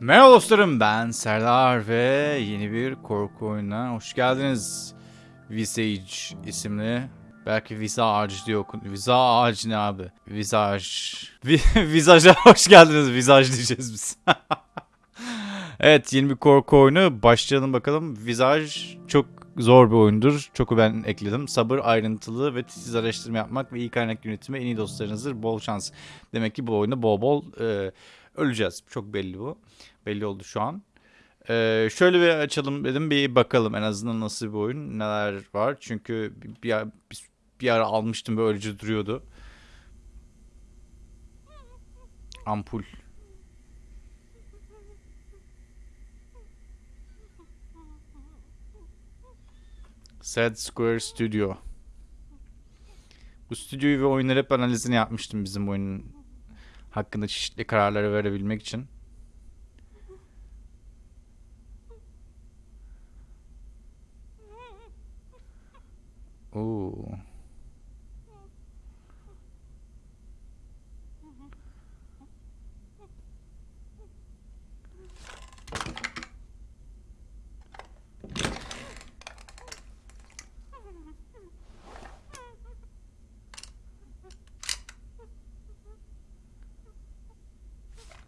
Merhaba dostlarım ben Serdar ve yeni bir korku oyununa hoş geldiniz. Visage isimli belki Visage diye okun. Visage ne abi? Visage. Vi- Visage'a hoş geldiniz. Visage diyeceğiz biz. evet yeni bir korku oyunu. Başlayalım bakalım. Visage çok zor bir oyundur. Çok ben ekledim. Sabır, ayrıntılı ve titiz araştırma yapmak ve iyi kaynak yönetimi en iyi dostlarınızdır. Bol şans. Demek ki bu oyunda bol bol e, öleceğiz. Çok belli bu. Belli oldu şu an. Ee, şöyle bir açalım dedim bir bakalım en azından nasıl bir oyun neler var. Çünkü bir, bir, bir ara almıştım böylece duruyordu. Ampul. Sad Square Studio. Bu stüdyoyu ve oyunları hep analizini yapmıştım bizim oyunun hakkında çeşitli kararları verebilmek için. Oo.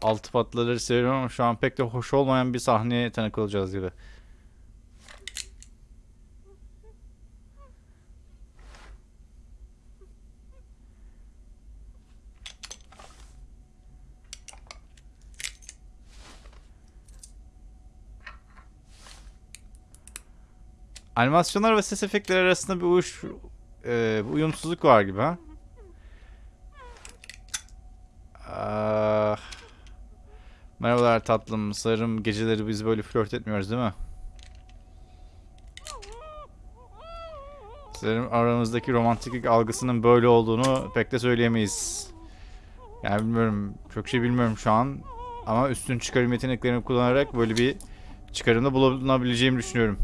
Altı patlaları seviyorum ama şu an pek de hoş olmayan bir sahneye tanık olacağız gibi. Animasyonlar ve ses efektleri arasında bir uyuş, e, bir uyumsuzluk var gibi ha. Merhabalar tatlım. Sanırım geceleri biz böyle flört etmiyoruz değil mi? Sanırım aramızdaki romantiklik algısının böyle olduğunu pek de söyleyemeyiz. Yani bilmiyorum. Çok şey bilmiyorum şu an. Ama üstün çıkarım yeteneklerimi kullanarak böyle bir çıkarımda bulunabileceğimi düşünüyorum.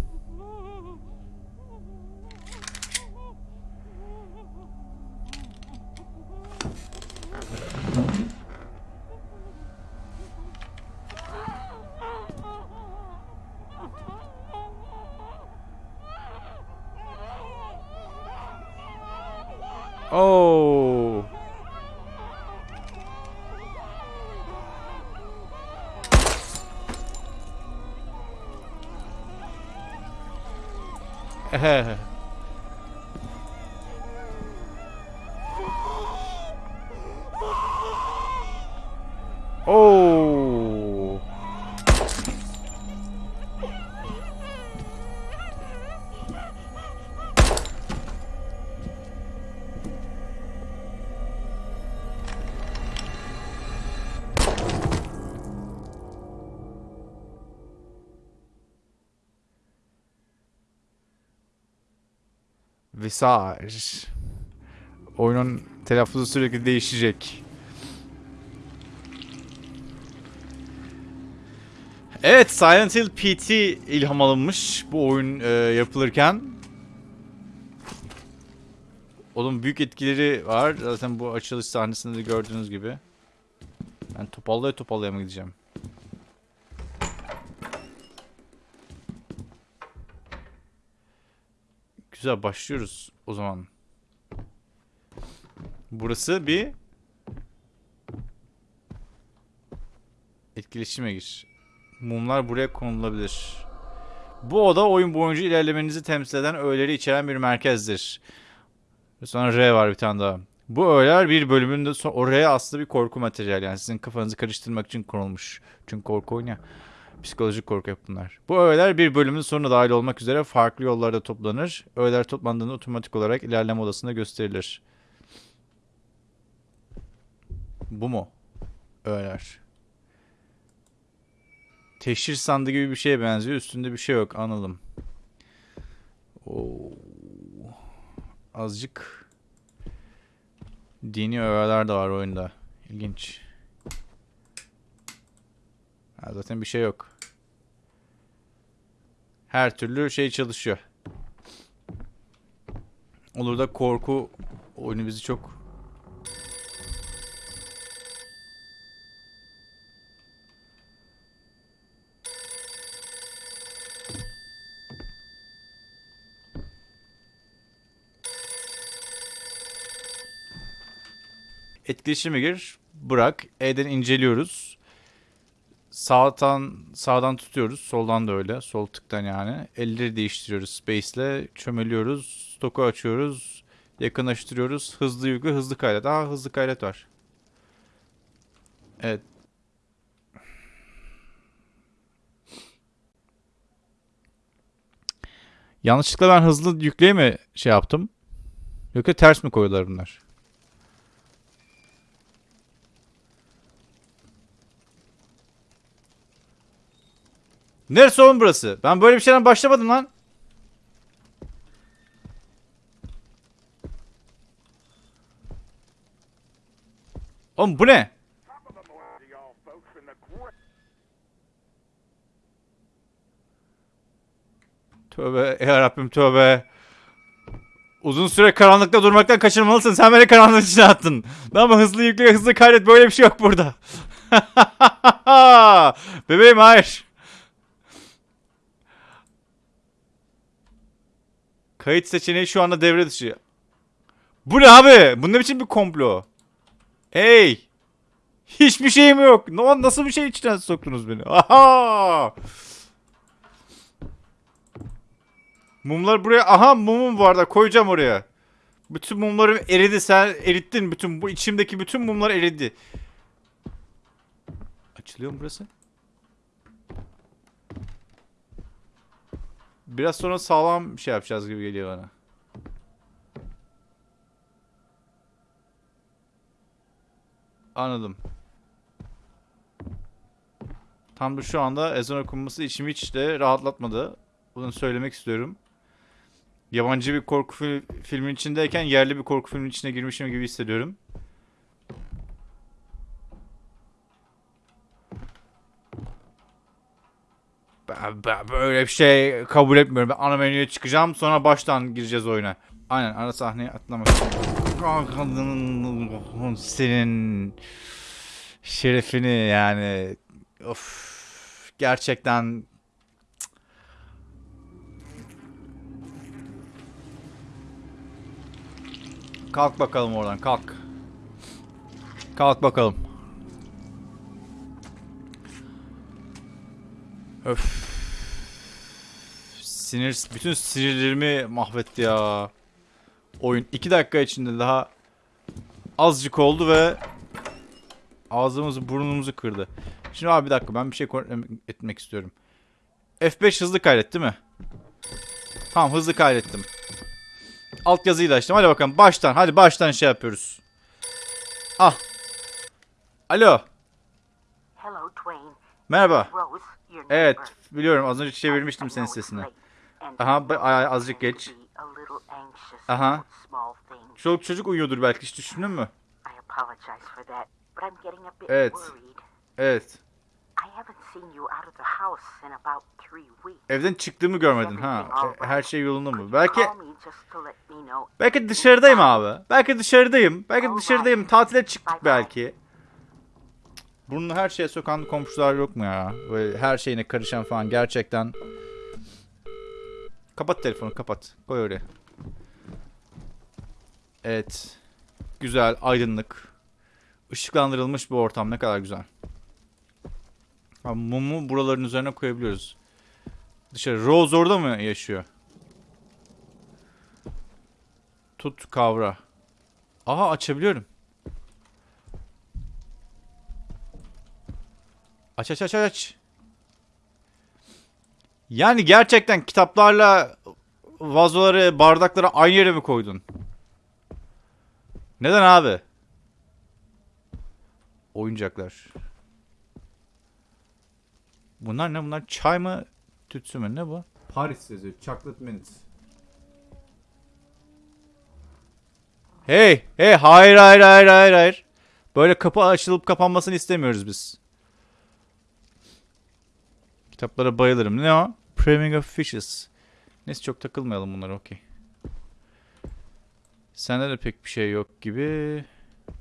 Ehe. Oh. Visage. Oyunun telaffuzu sürekli değişecek. Evet, Silent Hill PT ilham alınmış bu oyun e, yapılırken. Onun büyük etkileri var. Zaten bu açılış sahnesinde de gördüğünüz gibi. Ben topallaya topallaya mı gideceğim? Güzel başlıyoruz o zaman. Burası bir etkileşime gir. Mumlar buraya konulabilir. Bu oda oyun boyunca ilerlemenizi temsil eden öğeleri içeren bir merkezdir. Sonra R var bir tane daha. Bu öğeler bir bölümünde oraya aslında bir korku materyali yani sizin kafanızı karıştırmak için konulmuş. Çünkü korku oyunu. Psikolojik korku yap bunlar. Bu öğeler bir bölümün sonuna dahil olmak üzere farklı yollarda toplanır. Öğeler toplandığında otomatik olarak ilerleme odasında gösterilir. Bu mu? Öğeler. Teşhir sandığı gibi bir şeye benziyor. Üstünde bir şey yok. Anladım. Oo. Azıcık dini öğeler de var oyunda. İlginç. Ha, zaten bir şey yok her türlü şey çalışıyor. Olur da korku oyunu bizi çok Etkileşime gir. Bırak. E'den inceliyoruz. Sağdan sağdan tutuyoruz. Soldan da öyle. Sol tıktan yani. Elleri değiştiriyoruz. Space ile çömeliyoruz. Stoku açıyoruz. Yakınlaştırıyoruz. Hızlı yükle hızlı kaydet. Aa hızlı kaydet var. Evet. Yanlışlıkla ben hızlı yükleye mi şey yaptım? Yoksa ters mi koydular bunlar? Neresi oğlum burası? Ben böyle bir şeyden başlamadım lan. Oğlum bu ne? Tövbe yarabbim tövbe. Uzun süre karanlıkta durmaktan kaçırmalısın. Sen beni karanlığın içine attın. Ama hızlı yükle hızlı kaydet böyle bir şey yok burada. Bebeğim hayır. Kayıt seçeneği şu anda devre dışı. Bu ne abi? Bu ne biçim bir komplo? Hey! Hiçbir şeyim yok. No, nasıl bir şey içine soktunuz beni? Aha! Mumlar buraya... Aha mumum var da koyacağım oraya. Bütün mumlarım eridi. Sen erittin bütün... Bu içimdeki bütün mumlar eridi. Açılıyor mu burası? Biraz sonra sağlam bir şey yapacağız gibi geliyor bana. Anladım. Tam da şu anda ezan okunması içimi hiç de rahatlatmadı. Bunu söylemek istiyorum. Yabancı bir korku fil filmin içindeyken yerli bir korku filmin içine girmişim gibi hissediyorum. Ben, ben böyle bir şey kabul etmiyorum. Ben ana menüye çıkacağım sonra baştan gireceğiz oyuna. Aynen ara sahneye atlamak. Senin şerefini yani of gerçekten Kalk bakalım oradan kalk. Kalk bakalım. Öf. Sinir, bütün sinirlerimi mahvetti ya. Oyun 2 dakika içinde daha azıcık oldu ve ağzımızı burnumuzu kırdı. Şimdi abi bir dakika ben bir şey kontrol etmek istiyorum. F5 hızlı kaydet değil mi? Tamam hızlı kaydettim. Alt yazıyla açtım. Hadi bakalım baştan. Hadi baştan şey yapıyoruz. Ah. Alo. Hello. Merhaba. Rose, Evet biliyorum az önce çevirmiştim senin sesini. Aha, azıcık geç. Aha. Çoluk çocuk uyuyordur belki hiç düşündün mü? Evet. Evet. Evden çıktığımı görmedin ha. E, Her şey yolunda mı? Belki belki dışarıdayım abi. Belki dışarıdayım. Belki dışarıdayım. Tatile çıktık belki. Bunu her şeye sokan komşular yok mu ya? Böyle her şeyine karışan falan gerçekten. Kapat telefonu kapat. Koy oraya. Evet. Güzel, aydınlık. Işıklandırılmış bir ortam ne kadar güzel. Ha, mumu buraların üzerine koyabiliyoruz. Dışarı. Rose orada mı yaşıyor? Tut kavra. Aha açabiliyorum. Aç aç aç aç. Yani gerçekten kitaplarla vazoları, bardakları aynı yere mi koydun? Neden abi? Oyuncaklar. Bunlar ne? Bunlar çay mı? Tütsü mü? Ne bu? Paris yazıyor. Chocolate mint. Hey! Hey! Hayır hayır hayır hayır hayır. Böyle kapı açılıp kapanmasını istemiyoruz biz. Kitaplara bayılırım. Ne o? Priming of Fishes. Neyse çok takılmayalım bunlara okey. Sende de pek bir şey yok gibi.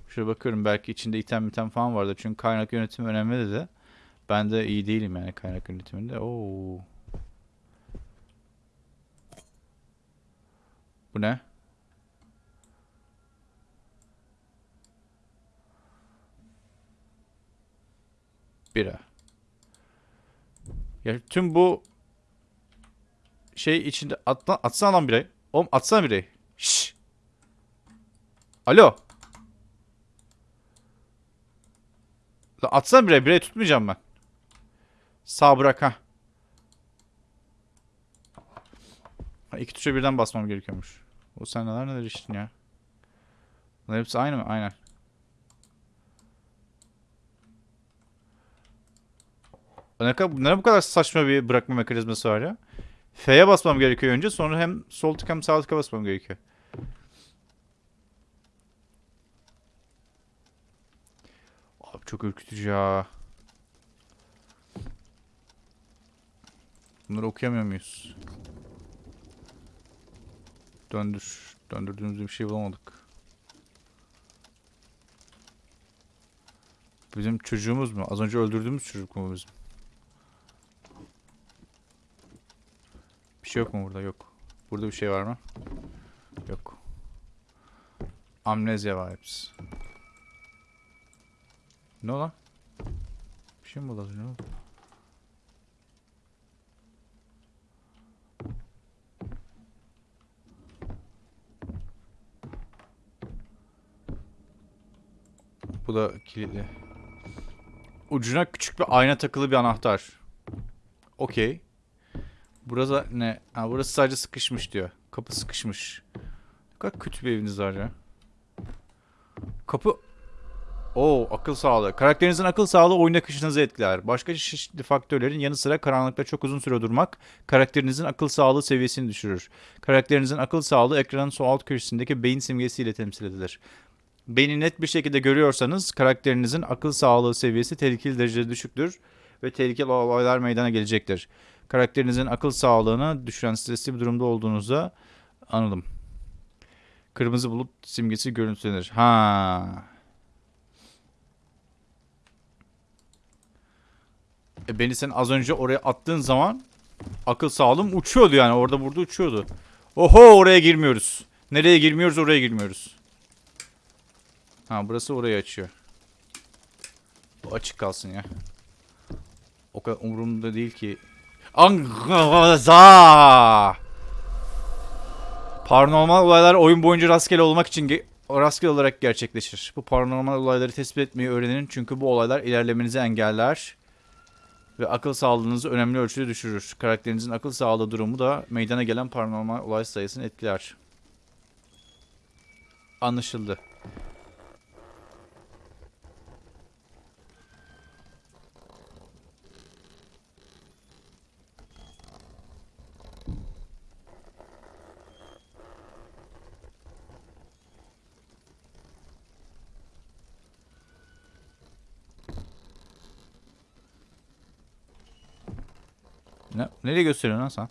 Şöyle bakıyorum belki içinde item item falan vardı. Çünkü kaynak yönetimi önemli dedi. Ben de iyi değilim yani kaynak yönetiminde. Oo. Bu ne? Bira. Ya tüm bu şey içinde atla, atsana lan birey. Oğlum atsana birey. Şşş. Alo. Lan atsana birey. Birey tutmayacağım ben. Sağ bırak ha. Ha, iki tuşa birden basmam gerekiyormuş. O sen neler neler içtin ya. Bunlar hepsi aynı mı? Aynen. Ne, ne bu kadar saçma bir bırakma mekanizması var ya? F'ye basmam gerekiyor önce sonra hem sol tık hem sağ tıka basmam gerekiyor. Abi çok ürkütücü ya. Bunları okuyamıyor muyuz? Döndür. Döndürdüğümüzde bir şey bulamadık. Bizim çocuğumuz mu? Az önce öldürdüğümüz çocuk mu bizim? Bir şey yok mu burada? Yok. Burada bir şey var mı? Yok. Amnezya vibes. Ne lan? Bir şey mi önce? Ne oldu? Bu da kilitli. Ucuna küçük bir ayna takılı bir anahtar. Okey. Burası ne? Ha, burası sadece sıkışmış diyor. Kapı sıkışmış. Ne kadar kötü bir eviniz var ya. Kapı... Oo akıl sağlığı. Karakterinizin akıl sağlığı oyun akışınızı etkiler. Başka çeşitli faktörlerin yanı sıra karanlıkta çok uzun süre durmak karakterinizin akıl sağlığı seviyesini düşürür. Karakterinizin akıl sağlığı ekranın sol alt köşesindeki beyin simgesiyle temsil edilir. Beyni net bir şekilde görüyorsanız karakterinizin akıl sağlığı seviyesi tehlikeli derecede düşüktür ve tehlikeli olaylar meydana gelecektir. Karakterinizin akıl sağlığını düşüren stresli bir durumda olduğunuzda anladım. Kırmızı bulut simgesi görüntülenir. Ha. E beni sen az önce oraya attığın zaman akıl sağlığım uçuyordu yani. Orada burada uçuyordu. Oho oraya girmiyoruz. Nereye girmiyoruz oraya girmiyoruz. Ha burası orayı açıyor. Bu açık kalsın ya. O kadar umurumda değil ki. Angaza! Paranormal olaylar oyun boyunca rastgele olmak için ge- rastgele olarak gerçekleşir. Bu paranormal olayları tespit etmeyi öğrenin çünkü bu olaylar ilerlemenizi engeller ve akıl sağlığınızı önemli ölçüde düşürür. Karakterinizin akıl sağlığı durumu da meydana gelen paranormal olay sayısını etkiler. Anlaşıldı. Ne, nereye gösteriyorsun lan sen?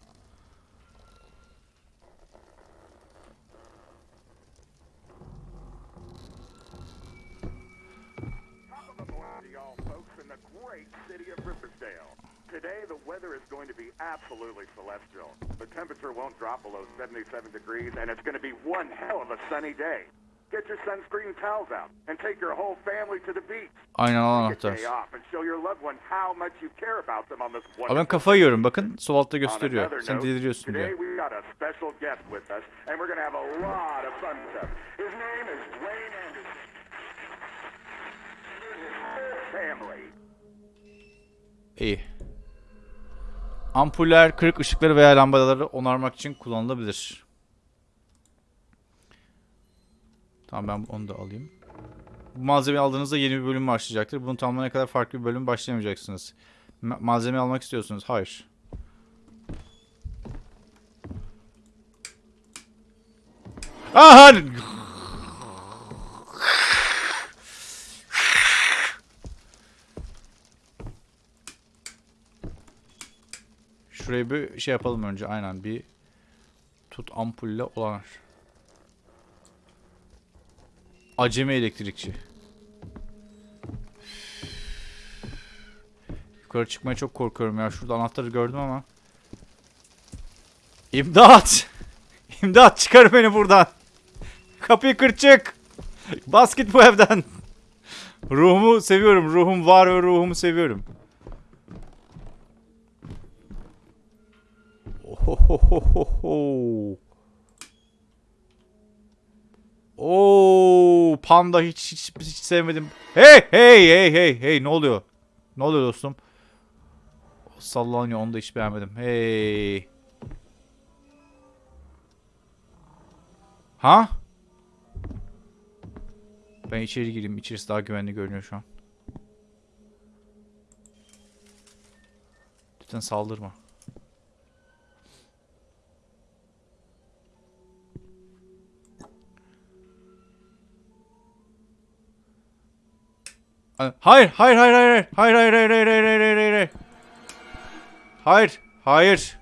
absolutely celestial. The temperature won't drop below 77 degrees, and it's going to be one hell of a sunny day. Get your sunscreen towels out Aynen al anahtar. Abi ben kafayı yiyorum bakın sol altta gösteriyor. Sen deliriyorsun diyor. İyi. Ampuller, kırık ışıkları veya lambaları onarmak için kullanılabilir. Tamam ben onu da alayım. Bu malzemeyi aldığınızda yeni bir bölüm başlayacaktır. Bunu tamamlayana kadar farklı bir bölüm başlayamayacaksınız. Ma- malzeme almak istiyorsunuz. Hayır. Aha! Şurayı bir şey yapalım önce. Aynen bir tut ampulle olanar. Acemi elektrikçi. Yukarı çıkmaya çok korkuyorum ya. Şurada anahtarı gördüm ama. İmdat! İmdat çıkar beni buradan. Kapıyı kır çık. Bas git bu evden. Ruhumu seviyorum. Ruhum var ve ruhumu seviyorum. Ohohohoho. Oo, panda hiç, hiç hiç sevmedim. Hey hey hey hey hey ne oluyor? Ne oluyor dostum? Sallanıyor onu da hiç beğenmedim. Hey. Ha? Ben içeri gireyim. İçerisi daha güvenli görünüyor şu an. Lütfen saldırma. Hayır, hayır, hayır, hayır, hayır, hayır, hayır, hayır, hayır, hayır, hayır, hayır, hayır. Hayır.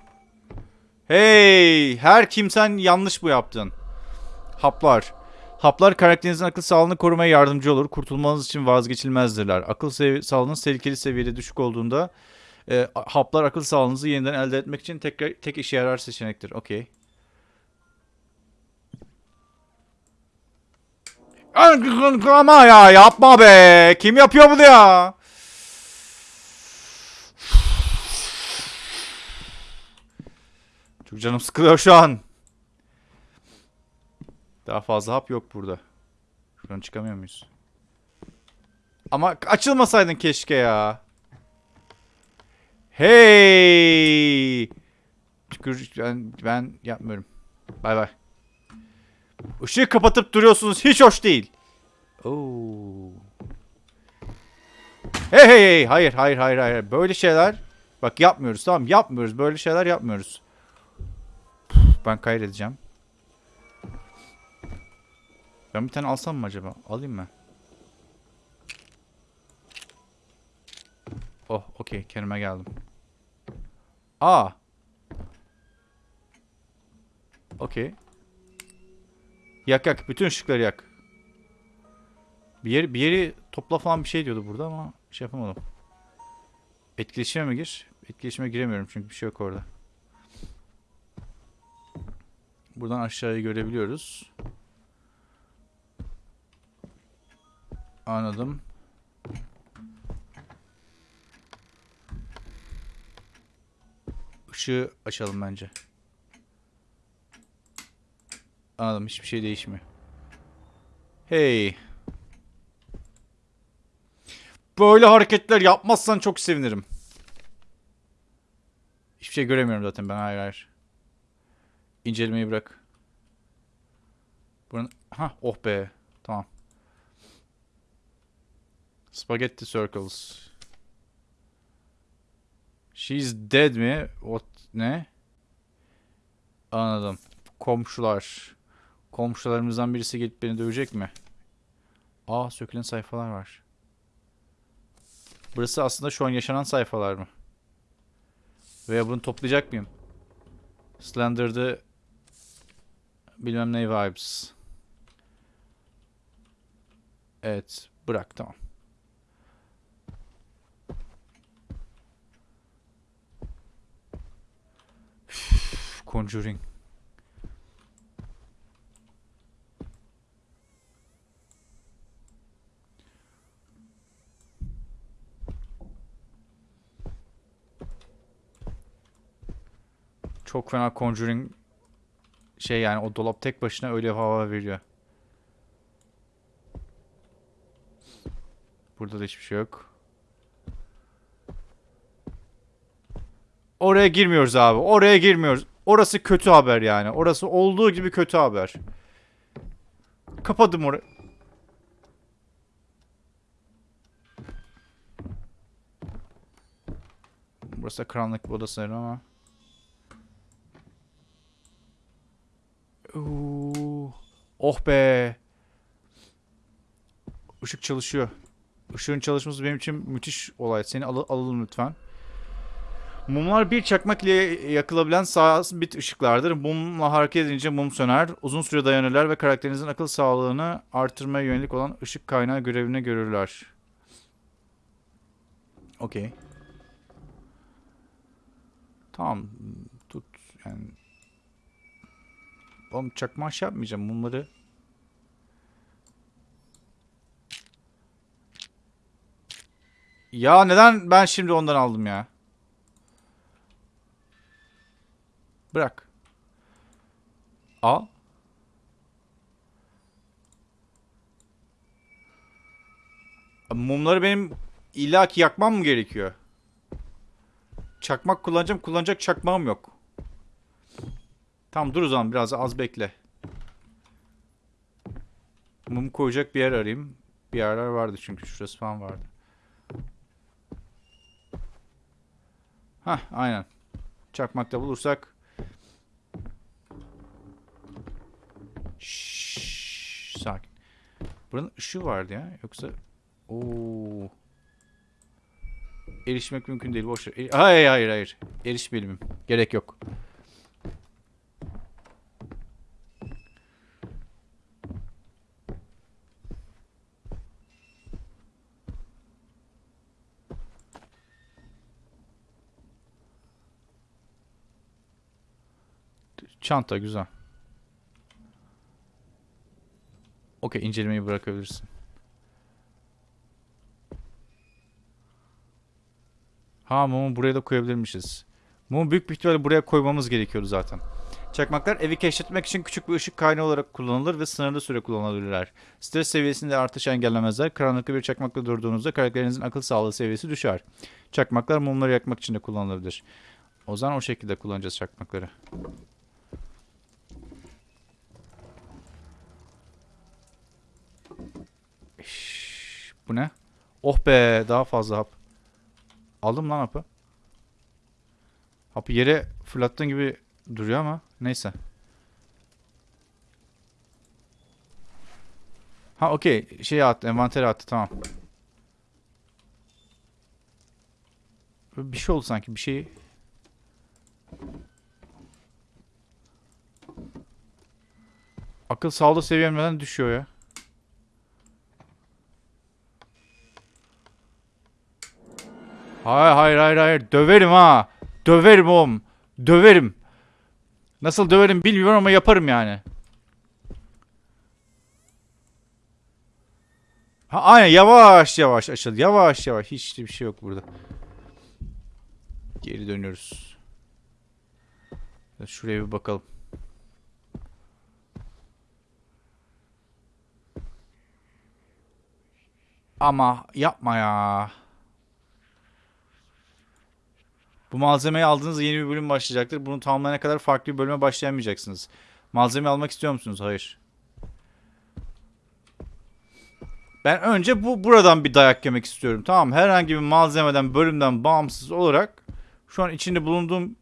Hey, her kimsen yanlış bu yaptın. Haplar. Haplar karakterinizin akıl sağlığını korumaya yardımcı olur. Kurtulmanız için vazgeçilmezdirler. Akıl sağlığınız tehlikeli seviyede düşük olduğunda e, haplar akıl sağlığınızı yeniden elde etmek için tekrar tek işe yarar seçenektir. Okey. Ama ya yapma be. Kim yapıyor bunu ya? Çok canım sıkılıyor şu an. Daha fazla hap yok burada. Şuradan çıkamıyor muyuz? Ama açılmasaydın keşke ya. Hey! Tükür ben, ben yapmıyorum. Bay bay. Işığı kapatıp duruyorsunuz. Hiç hoş değil. Oo. Hey hey hey. Hayır hayır hayır hayır. Böyle şeyler bak yapmıyoruz tamam yapmıyoruz. Böyle şeyler yapmıyoruz. Ben kaydedeceğim. Ben bir tane alsam mı acaba? Alayım mı? Oh okey kendime geldim. Aa. Okey. Yak yak. Bütün ışıkları yak. Bir yeri, bir yeri topla falan bir şey diyordu burada ama şey yapamadım. Etkileşime mi gir? Etkileşime giremiyorum çünkü bir şey yok orada. Buradan aşağıyı görebiliyoruz. Anladım. Işığı açalım bence. Anladım hiçbir şey değişmiyor. Hey. Böyle hareketler yapmazsan çok sevinirim. Hiçbir şey göremiyorum zaten ben hayır hayır. İncelemeyi bırak. Buranın... Ha oh be. Tamam. Spaghetti circles. She's dead mi? What? Ne? Anladım. Komşular. Komşularımızdan birisi gelip beni dövecek mi? Aa sökülen sayfalar var. Burası aslında şu an yaşanan sayfalar mı? Veya bunu toplayacak mıyım? Slender'dı bilmem ne vibes. Evet. Bırak tamam. Conjuring. Çok fena Conjuring şey yani o dolap tek başına öyle hava veriyor. Burada da hiçbir şey yok. Oraya girmiyoruz abi. Oraya girmiyoruz. Orası kötü haber yani. Orası olduğu gibi kötü haber. Kapadım orayı. Burası da karanlık bir oda sanırım ama. Oo. Oh be. Işık çalışıyor. Işığın çalışması benim için müthiş olay. Seni al alalım lütfen. Mumlar bir çakmak ile yakılabilen sabit ışıklardır. Mumla hareket edince mum söner. Uzun süre dayanırlar ve karakterinizin akıl sağlığını artırmaya yönelik olan ışık kaynağı görevini görürler. Okey. Tamam. Tut. Yani Oğlum çakma şey yapmayacağım. Mumları Ya neden ben şimdi ondan aldım ya? Bırak. Al. Mumları benim illaki yakmam mı gerekiyor? Çakmak kullanacağım. Kullanacak çakmağım yok. Tamam dur o zaman biraz az bekle. Mum koyacak bir yer arayayım. Bir yerler vardı çünkü şurası falan vardı. Hah aynen. Çakmakta bulursak. Şşş, sakin. Buranın ışığı vardı ya. Yoksa Oo. Erişmek mümkün değil. Boş ver. E- Hayır hayır hayır. Erişmeyelim. Gerek yok. Çanta güzel. Okey incelemeyi bırakabilirsin. Ha mumu buraya da koyabilirmişiz. Mumu büyük bir ihtimalle buraya koymamız gerekiyordu zaten. Çakmaklar evi keşfetmek için küçük bir ışık kaynağı olarak kullanılır ve sınırlı süre kullanılabilirler. Stres seviyesinde artış engellemezler. Karanlıkta bir çakmakla durduğunuzda karakterinizin akıl sağlığı seviyesi düşer. Çakmaklar mumları yakmak için de kullanılabilir. O zaman o şekilde kullanacağız çakmakları. Şşş, bu ne? Oh be daha fazla hap. Aldım lan hapı. Hapı yere fırlattığın gibi duruyor ama neyse. Ha okey. Şey attı. Envantere attı. Tamam. Bir şey oldu sanki. Bir şey... Akıl sağlığı seviyem neden düşüyor ya? Hayır hayır hayır hayır. Döverim ha. Döverim oğlum. Döverim. Nasıl döverim bilmiyorum ama yaparım yani. Ha, aynen yavaş yavaş açıl. Yavaş yavaş. Hiç bir şey yok burada. Geri dönüyoruz. Şuraya bir bakalım. Ama yapma ya. Bu malzemeyi aldığınızda yeni bir bölüm başlayacaktır. Bunu tamamlayana kadar farklı bir bölüme başlayamayacaksınız. Malzeme almak istiyor musunuz? Hayır. Ben önce bu buradan bir dayak yemek istiyorum. Tamam herhangi bir malzemeden, bölümden bağımsız olarak şu an içinde bulunduğum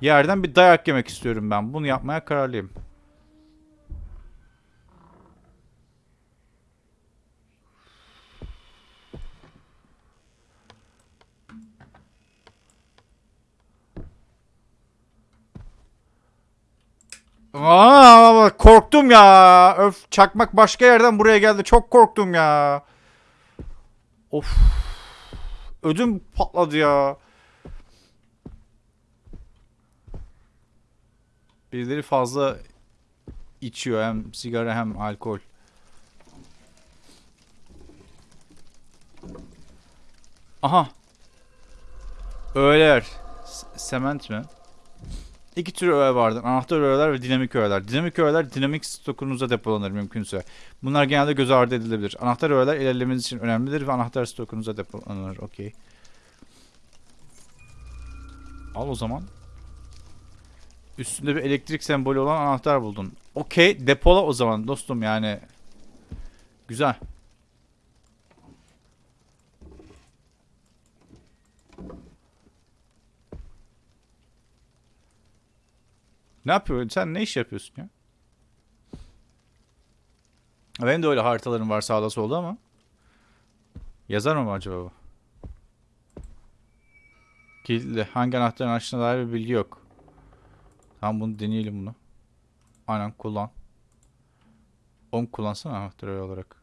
yerden bir dayak yemek istiyorum ben. Bunu yapmaya kararlıyım. Aa, korktum ya. Öf çakmak başka yerden buraya geldi. Çok korktum ya. Of. Ödüm patladı ya. Birileri fazla içiyor hem sigara hem alkol. Aha. Öğeler. S- Sement mi? İki tür öğe vardır. Anahtar öğeler ve dinamik öğeler. Dinamik öğeler dinamik stokunuzda depolanır mümkünse. Bunlar genelde göz ardı edilebilir. Anahtar öğeler ilerlemeniz için önemlidir ve anahtar stokunuzda depolanır. Okey. Al o zaman. Üstünde bir elektrik sembolü olan anahtar buldun. Okey. Depola o zaman dostum yani. Güzel. Ne yapıyorsun? Sen ne iş yapıyorsun ya? Benim de öyle haritalarım var sağda solda ama. Yazar mı acaba bu? Kilitli. Hangi anahtarın açtığına dair bir bilgi yok. Tamam bunu deneyelim bunu. Aynen kullan. Onu kullansana anahtar öyle olarak.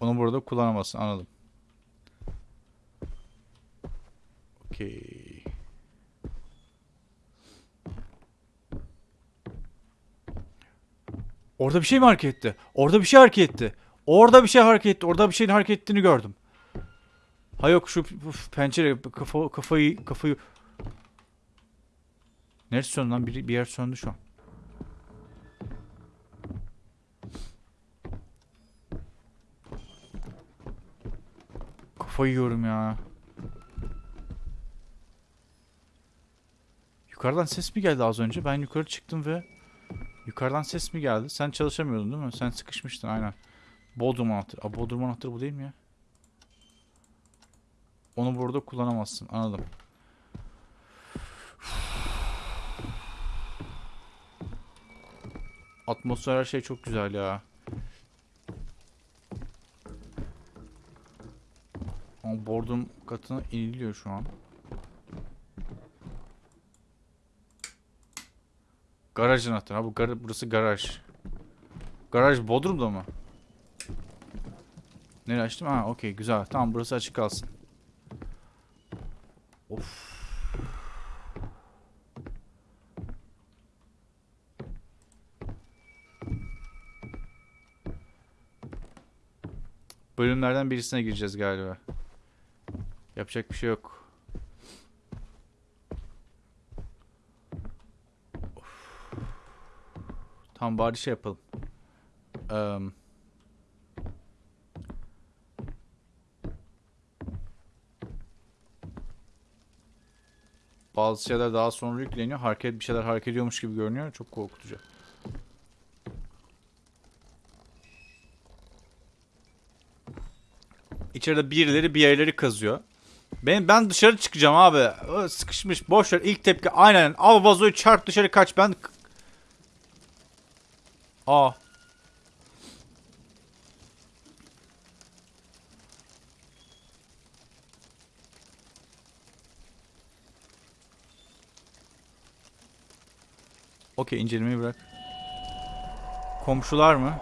Onu burada kullanamazsın anladım. Okey. Orada bir şey mi hareket etti? Orada bir şey hareket etti. Orada bir şey hareket etti. Orada bir şeyin hareket ettiğini gördüm. Ha yok şu p- pencere kafa, kafayı kafayı Neresi söndü lan? Bir, bir yer söndü şu an. Kafayı yiyorum ya. Yukarıdan ses mi geldi az önce? Ben yukarı çıktım ve yukarıdan ses mi geldi? Sen çalışamıyordun değil mi? Sen sıkışmıştın aynen. Bodrum anahtarı. Aa, Bodrum anahtarı bu değil mi ya? Onu burada kullanamazsın. Anladım. Atmosfer her şey çok güzel ya. Ama Bodrum katına iniliyor şu an. Garaj anahtarı. Ha bu gar burası garaj. Garaj Bodrum'da mı? Nereye açtım? Ha okey güzel. Tamam burası açık kalsın. Of. Bölümlerden birisine gireceğiz galiba. Yapacak bir şey yok. Tamam bari şey yapalım. Eee... Bazı şeyler daha sonra yükleniyor. Hareket bir şeyler hareket ediyormuş gibi görünüyor. Çok korkutucu. İçeride birileri bir yerleri kazıyor. Ben ben dışarı çıkacağım abi. Sıkışmış boş. İlk tepki aynen. Al vazoyu çarp dışarı kaç. Ben Aa. Okey incelemeyi bırak. Komşular mı?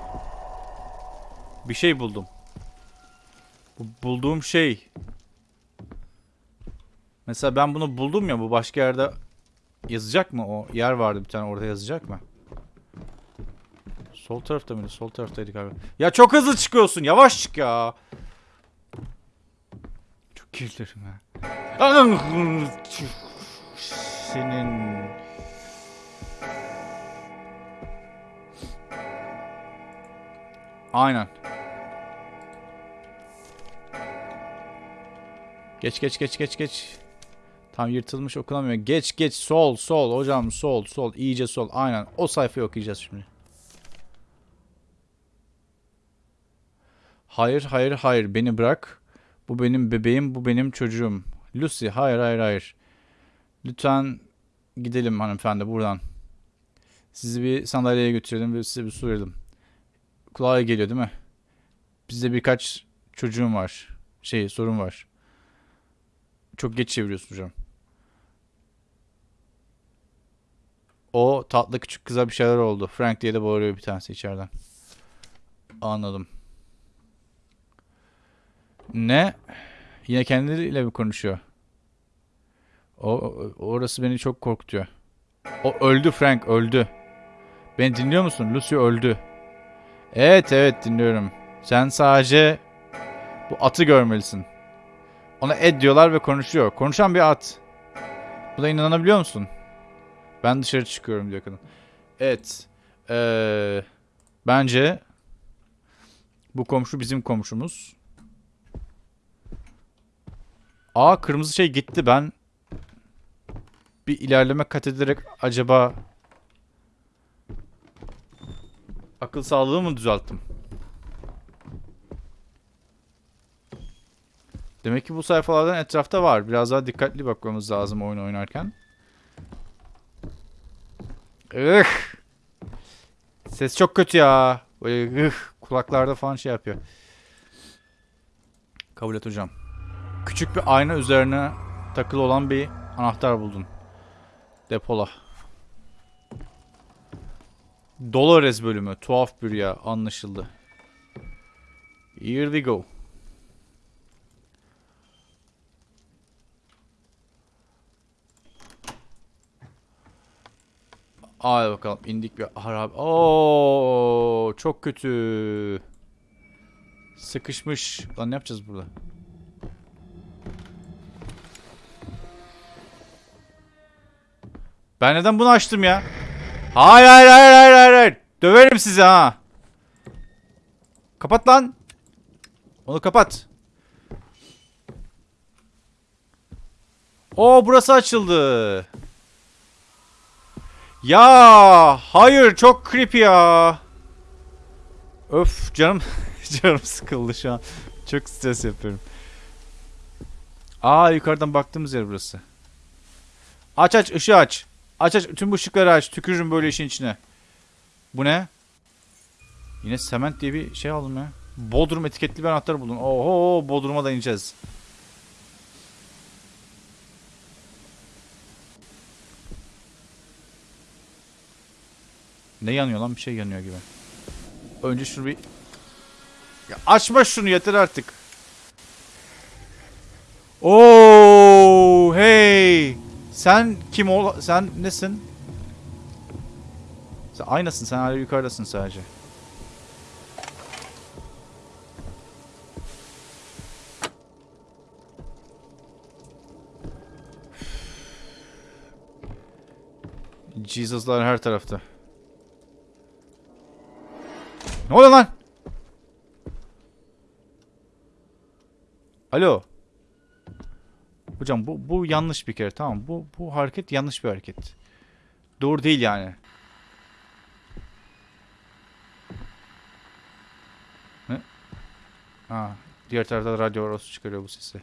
Bir şey buldum. Bu bulduğum şey. Mesela ben bunu buldum ya bu başka yerde yazacak mı o? Yer vardı bir tane orada yazacak mı? Sol tarafta mıydı? Sol taraftaydık abi. Ya çok hızlı çıkıyorsun. Yavaş çık ya. Çok kirlerim ha. Senin... Aynen. Geç geç geç geç geç. Tam yırtılmış okunamıyor. Geç geç sol sol hocam sol sol iyice sol. Aynen o sayfayı okuyacağız şimdi. Hayır hayır hayır beni bırak. Bu benim bebeğim bu benim çocuğum. Lucy hayır hayır hayır. Lütfen gidelim hanımefendi buradan. Sizi bir sandalyeye götürelim ve size bir su verelim. Kulağa geliyor değil mi? Bizde birkaç çocuğum var. Şey sorun var. Çok geç çeviriyorsun hocam. O tatlı küçük kıza bir şeyler oldu. Frank diye de bağırıyor bir tanesi içeriden. Anladım. Ne? Yine kendileriyle mi konuşuyor? O, orası beni çok korkutuyor. O öldü Frank öldü. Beni dinliyor musun? Lucy öldü. Evet evet dinliyorum. Sen sadece bu atı görmelisin. Ona Ed diyorlar ve konuşuyor. Konuşan bir at. Buna inanabiliyor musun? Ben dışarı çıkıyorum diyor kadın. Evet. Ee, bence bu komşu bizim komşumuz. Aa kırmızı şey gitti. Ben bir ilerleme kat ederek acaba akıl sağlığı mı düzelttim? Demek ki bu sayfalardan etrafta var. Biraz daha dikkatli bakmamız lazım oyun oynarken. Ih. Ses çok kötü ya. Böyle ih, kulaklarda falan şey yapıyor. Kabul et hocam. Küçük bir ayna üzerine takılı olan bir anahtar buldun. Depola. Dolores bölümü. Tuhaf bir ya. Anlaşıldı. Here we go. Hadi bakalım indik bir harap. Oo çok kötü. Sıkışmış. Lan ne yapacağız burada? Ben neden bunu açtım ya? Hayır hayır hayır hayır hayır. hayır. Döverim sizi ha. Kapat lan. Onu kapat. Oo burası açıldı. Ya hayır çok creepy ya. Öf canım canım sıkıldı şu an. Çok stres yapıyorum. Aa yukarıdan baktığımız yer burası. Aç aç ışığı aç. Aç aç tüm bu ışıkları aç. Tükürürüm böyle işin içine. Bu ne? Yine sement diye bir şey aldım ya. Bodrum etiketli bir anahtar buldum. Oho Bodrum'a da ineceğiz. Ne yanıyor lan? Bir şey yanıyor gibi. Önce şunu bir... Ya açma şunu yeter artık. Oo, hey. Sen kim ol? Sen nesin? Sen aynasın. Sen hala yukarıdasın sadece. Jesus'lar her tarafta. Ne oluyor lan? Alo. Hocam bu bu yanlış bir kere tamam bu bu hareket yanlış bir hareket. Doğru değil yani. Ne? Ha, diğer tarafta radyo orası çıkarıyor bu sesi.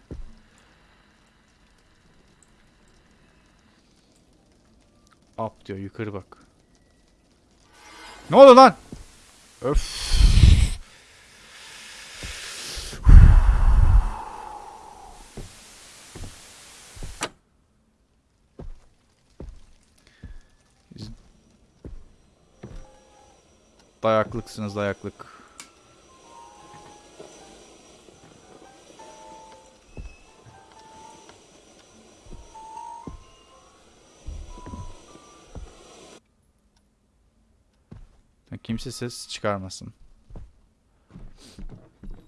Up diyor yukarı bak. Ne oldu lan? Öf. Dayaklıksınız dayaklık. Kimse ses çıkarmasın.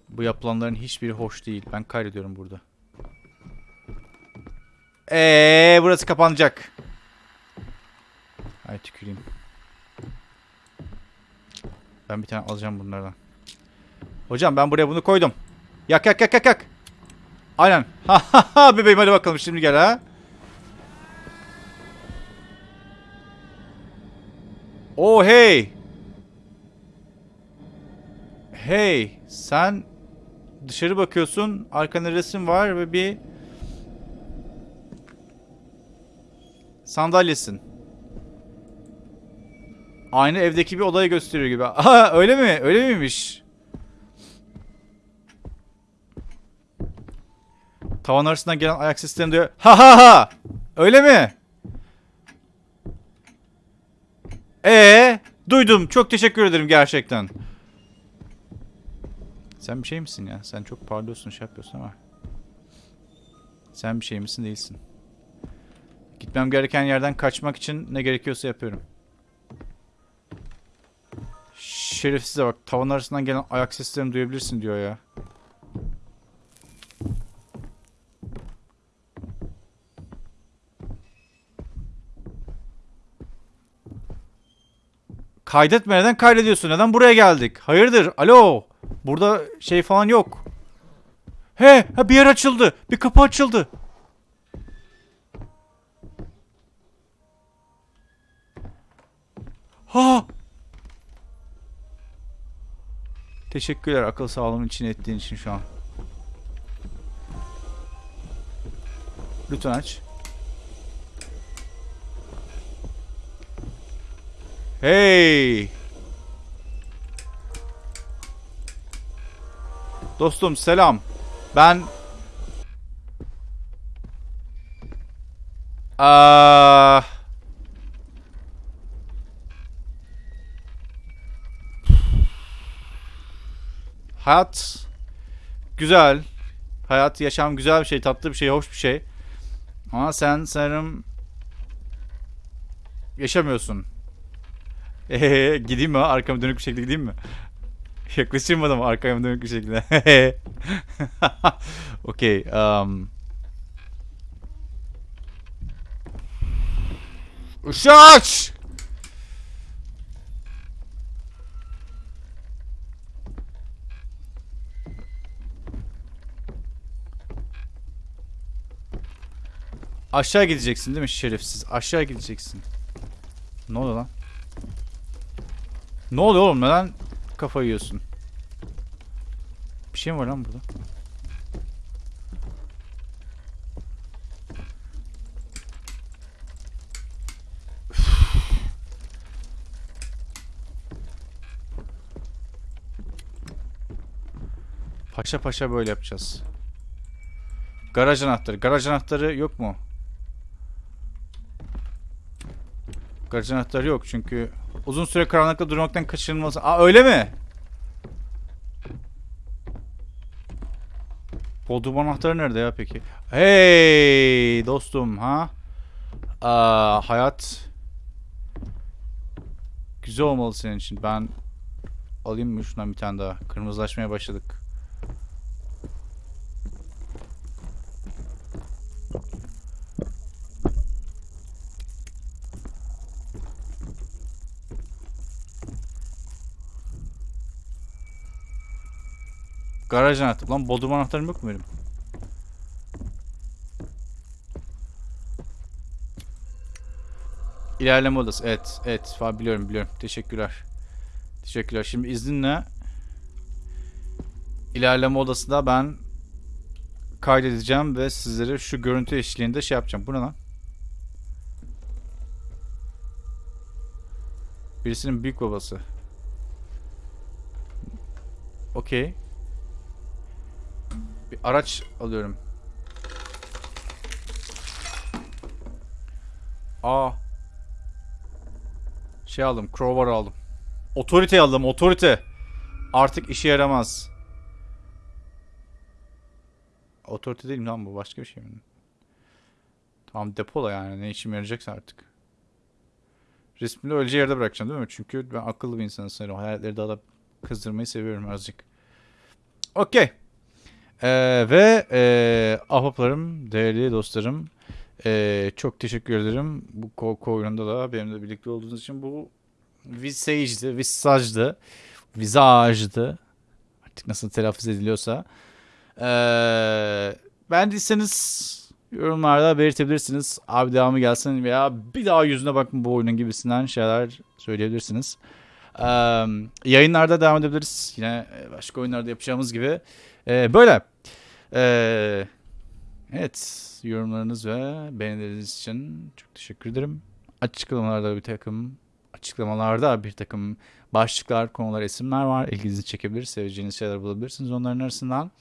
Bu yapılanların hiçbiri hoş değil. Ben kaydediyorum burada. Eee burası kapanacak. Ay tüküreyim. Ben bir tane alacağım bunlardan. Hocam ben buraya bunu koydum. Yak yak yak yak yak. Aynen. Ha ha ha bebeğim hadi bakalım şimdi gel ha. Oh hey. Hey sen dışarı bakıyorsun arkanda resim var ve bir sandalyesin. Aynı evdeki bir odayı gösteriyor gibi. Aha öyle mi? Öyle miymiş? Tavan arasından gelen ayak seslerini diyor. Ha ha ha! Öyle mi? Ee, duydum. Çok teşekkür ederim gerçekten. Sen bir şey misin ya? Sen çok parlıyorsun, şey yapıyorsun ama. Sen bir şey misin değilsin. Gitmem gereken yerden kaçmak için ne gerekiyorsa yapıyorum. Şerefsize bak. Tavan arasından gelen ayak seslerini duyabilirsin diyor ya. Kaydetme neden kaydediyorsun? Neden buraya geldik? Hayırdır? Alo. Burada şey falan yok. He, ha bir yer açıldı. Bir kapı açıldı. Ha! Teşekkürler akıl sağlığımın için ettiğin için şu an. Lütfen aç. Hey! Dostum selam. Ben Aa Hayat güzel. Hayat, yaşam güzel bir şey, tatlı bir şey, hoş bir şey. Ama sen sanırım yaşamıyorsun. Eee gideyim mi? Arkama dönük bir şekilde gideyim mi? Yaklaşayım adama arkama dönük bir şekilde. Okey. Um... Işığı Aşağı gideceksin değil mi şerefsiz? Aşağı gideceksin. Ne oluyor lan? Ne oluyor oğlum? Neden kafayı yiyorsun? Bir şey mi var lan burada? Paşa paşa böyle yapacağız. Garaj anahtarı. Garaj anahtarı yok mu? Garaj anahtarı yok çünkü uzun süre karanlıkta durmaktan kaçınılmaz. Aa öyle mi? Bodrum anahtarı nerede ya peki? Hey dostum ha? Aa, hayat güzel olmalı senin için. Ben alayım mı şundan bir tane daha? Kırmızılaşmaya başladık. Garaj anahtarı. Lan bodrum anahtarım yok mu benim? İlerleme odası. Evet. Evet. Falan biliyorum biliyorum. Teşekkürler. Teşekkürler. Şimdi izninle ilerleme odasında ben kaydedeceğim ve sizlere şu görüntü eşliğinde şey yapacağım. Bu ne lan? Birisinin büyük babası. Okey. Bir araç alıyorum. Aa. Şey aldım. Crowbar aldım. Otorite aldım. Otorite. Artık işe yaramaz. Otorite değil mi lan bu? Başka bir şey mi? Tamam depola yani. Ne işime yarayacaksa artık. Resmini öylece yerde bırakacağım değil mi? Çünkü ben akıllı bir insanım sanırım. Hayaletleri daha da kızdırmayı seviyorum azıcık. Okey. Ee, ve e, ahbaplarım, değerli dostlarım e, çok teşekkür ederim. Bu korku oyununda da benimle birlikte olduğunuz için bu Visage'di, Visage'dı, Visage'dı. Artık nasıl telaffuz ediliyorsa. Ee, beğendiyseniz yorumlarda belirtebilirsiniz. Abi devamı gelsin veya bir daha yüzüne bakın bu oyunun gibisinden şeyler söyleyebilirsiniz. Ee, yayınlarda devam edebiliriz. Yine başka oyunlarda yapacağımız gibi. Ee, böyle. Ee, evet. Yorumlarınız ve beğenileriniz için çok teşekkür ederim. Açıklamalarda bir takım açıklamalarda bir takım başlıklar, konular, isimler var. İlginizi çekebilir, seveceğiniz şeyler bulabilirsiniz onların arasından.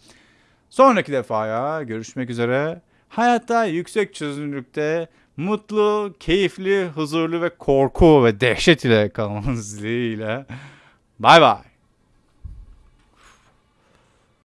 Sonraki defaya görüşmek üzere. Hayatta yüksek çözünürlükte mutlu, keyifli, huzurlu ve korku ve dehşet ile kalmanız dileğiyle. Bay bay.